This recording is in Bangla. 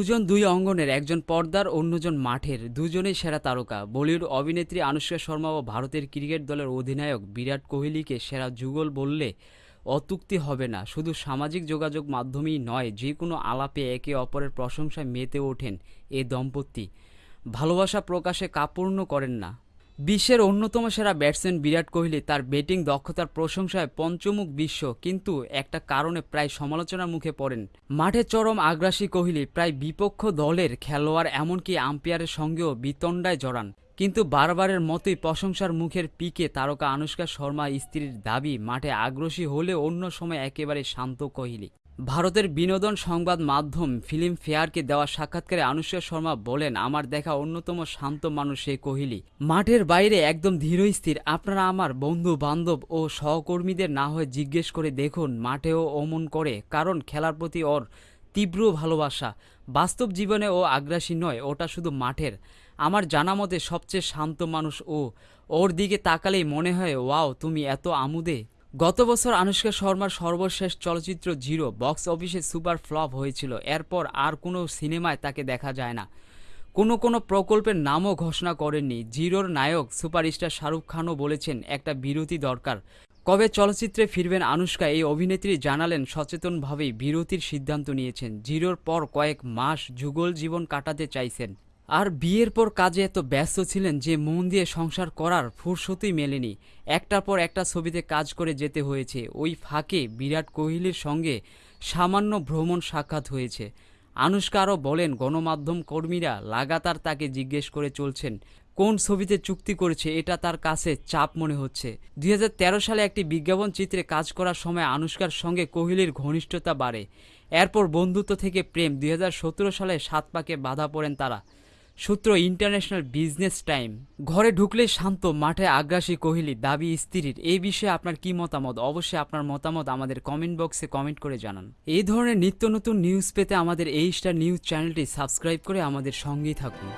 দুজন দুই অঙ্গনের, একজন পর্দার, অন্যজন মাঠের। দুজনেই সেরা তারকা। বলিউড অভিনেত্রী আনুষ্কা শর্মা ও ভারতের ক্রিকেট দলের অধিনায়ক বিরাট কোহলিকে সেরা যুগল বললে অতুক্তি হবে না। শুধু সামাজিক যোগাযোগ মাধ্যমেই নয় যে কোনো আলাপে একে অপরের প্রশংসায় মেতে ওঠেন এ দম্পতি। ভালোবাসা প্রকাশে কাপূর্ণ করেন না। বিশ্বের অন্যতম সেরা ব্যাটসম্যান বিরাট কোহলি তার ব্যাটিং দক্ষতার প্রশংসায় পঞ্চমুখ বিশ্ব, কিন্তু একটা কারণে প্রায় সমালোচনার মুখে পড়েন। মাঠে চরম আগ্রাসী কোহলি প্রায় বিপক্ষ দলের খেলোয়াড়, এমনকি আম্পায়ারের সঙ্গেও বিতণ্ডায় জড়ান। কিন্তু বারবারের মতোই প্রশংসার মুখের পিকে তারকা আনুষ্কা শর্মা স্ত্রীর দাবি, মাঠে আগ্রাসী হলে অন্য সময় একেবারে শান্ত কোহলি। ভারতের বিনোদন সংবাদ মাধ্যম ফিল্ম ফেয়ারকে দেওয়া সাক্ষাৎকারে আনুষ্কা শর্মা বলেন, আমার দেখা অন্যতম শান্ত মানুষ সে কোহলি। মাঠের বাইরে একদম ধীরস্থির আপনারা আমার বন্ধু বান্ধব ও সহকর্মীদের না হয়ে জিজ্ঞেস করে দেখুন, মাঠেও অমন করে। কারণ খেলার প্রতি ওর তীব্র ভালোবাসা। বাস্তব জীবনে ও আগ্রাসী নয়, ওটা শুধু মাঠের। আমার জানা মতে সবচেয়ে শান্ত মানুষ ও। ওর দিকে তাকালেই মনে হয়, ওয়াও, তুমি এত আমুদে। গত বছর আনুষ্কা শর্মার সর্বশেষ চলচ্চিত্র জিরো বক্স অফিসে সুপার ফ্লপ হয়েছিল। এরপর আর কোনো সিনেমায় তাকে দেখা যায় না। কোনো কোনো প্রকল্পের নামও ঘোষণা করেননি। জিরোর নায়ক সুপারস্টার শাহরুখ খানও বলেছেন, একটা বিরতি দরকার। কবে চলচ্চিত্রে ফিরবেন আনুষ্কা এই অভিনেত্রী জানালেন, সচেতনভাবেই বিরতির সিদ্ধান্ত নিয়েছেন। জিরোর পর কয়েক মাস যুগল জীবন কাটাতে চাইছেন। আর বিয়ের পর কাজে এত ব্যস্ত ছিলেন যে মন দিয়ে সংসার করার ফুরসতই মেলেনি। একটার পর একটা ছবিতে কাজ করে যেতে হয়েছে। ওই ফাঁকে বিরাট কোহলির সঙ্গে সামান্য ভ্রমণ সাক্ষাৎ হয়েছে। আনুষ্কা আরও বলেন, গণমাধ্যম কর্মীরা লাগাতার তাকে জিজ্ঞেস করে চলছেন, কোন ছবিতে চুক্তি করেছে এটা তার কাছে চাপ মনে হচ্ছে। দুই হাজার তেরো সালে একটি বিজ্ঞাপন চিত্রে কাজ করার সময় আনুষ্কার সঙ্গে কোহলির ঘনিষ্ঠতা বাড়ে। এরপর বন্ধুত্ব থেকে প্রেম। দুই হাজার সতেরো সালে সাত পাকে বাধা পড়েন তারা। সূত্র ইন্টারন্যাশনাল বিজনেস টাইম। ঘরে ঢুকলে শান্ত, মাঠে আগ্রাসী কোহলি, দাবি স্ত্রীর। এই বিষয়ে আপনার কি মতামত? অবশ্যই আপনার মতামত আমাদের কমেন্ট বক্সে কমেন্ট করে জানান। এই ধরনের নিত্য নতুন নিউজ পেতে আমাদের এই স্টার নিউজ চ্যানেলটি সাবস্ক্রাইব করে আমাদের সঙ্গেই থাকুন।